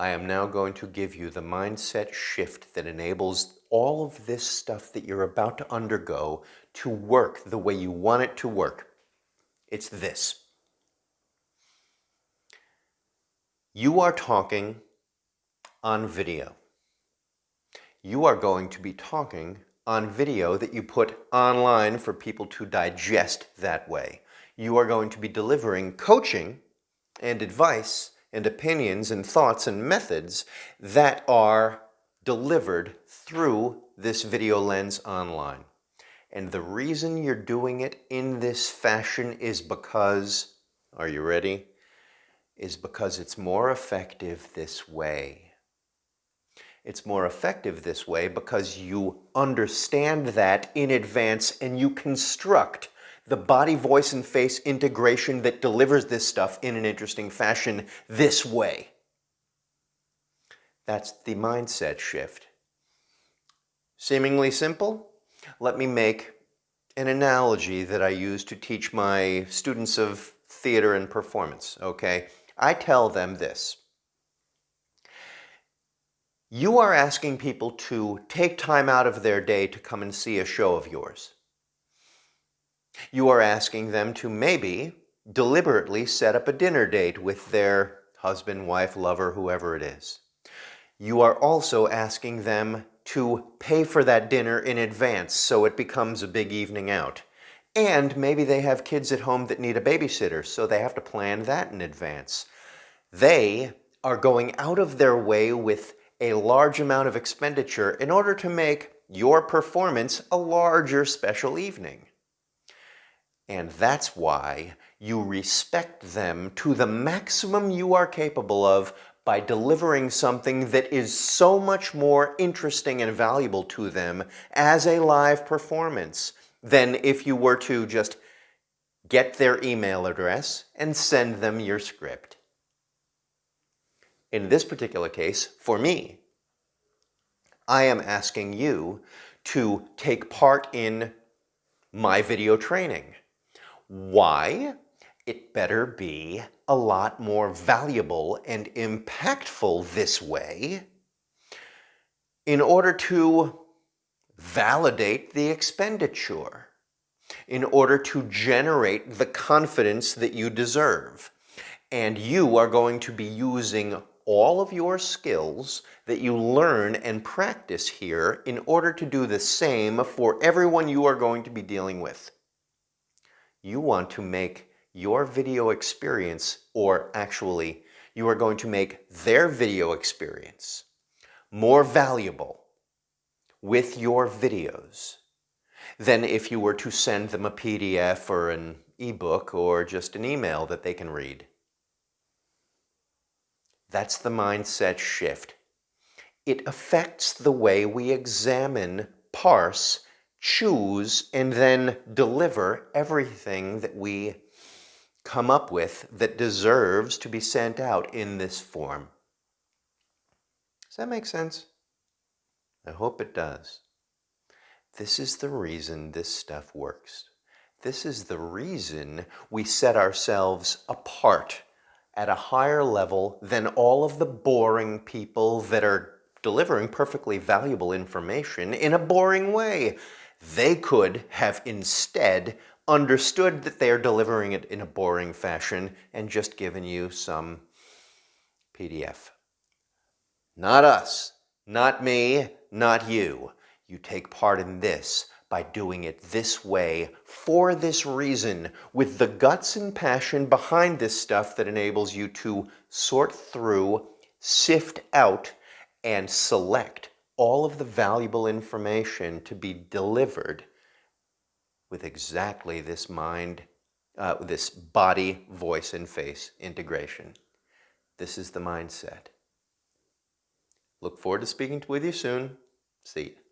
I am now going to give you the mindset shift that enables all of this stuff that you're about to undergo to work the way you want it to work. It's this. You are talking on video. You are going to be talking on video that you put online for people to digest that way. You are going to be delivering coaching and advice and opinions and thoughts and methods that are delivered through this video lens online. And the reason you're doing it in this fashion is because, are you ready? Is because it's more effective this way. It's more effective this way because you understand that in advance and you construct the body, voice, and face integration that delivers this stuff in an interesting fashion this way. That's the mindset shift. Seemingly simple? Let me make an analogy that I use to teach my students of theater and performance, okay? I tell them this. You are asking people to take time out of their day to come and see a show of yours. You are asking them to maybe deliberately set up a dinner date with their husband, wife, lover, whoever it is. You are also asking them to pay for that dinner in advance so it becomes a big evening out. And maybe they have kids at home that need a babysitter, so they have to plan that in advance. They are going out of their way with a large amount of expenditure in order to make your performance a larger special evening. And that's why you respect them to the maximum you are capable of by delivering something that is so much more interesting and valuable to them as a live performance than if you were to just get their email address and send them your script. In this particular case, for me, I am asking you to take part in my video training. Why? It better be a lot more valuable and impactful this way in order to validate the expenditure, in order to generate the confidence that you deserve. And you are going to be using all of your skills that you learn and practice here in order to do the same for everyone you are going to be dealing with you want to make your video experience, or actually, you are going to make their video experience more valuable with your videos than if you were to send them a PDF or an ebook or just an email that they can read. That's the mindset shift. It affects the way we examine, parse, choose and then deliver everything that we come up with that deserves to be sent out in this form. Does that make sense? I hope it does. This is the reason this stuff works. This is the reason we set ourselves apart at a higher level than all of the boring people that are delivering perfectly valuable information in a boring way. They could have instead understood that they are delivering it in a boring fashion and just given you some PDF. Not us, not me, not you. You take part in this by doing it this way, for this reason, with the guts and passion behind this stuff that enables you to sort through, sift out, and select all of the valuable information to be delivered with exactly this mind, uh, this body, voice, and face integration. This is the mindset. Look forward to speaking with you soon. See you.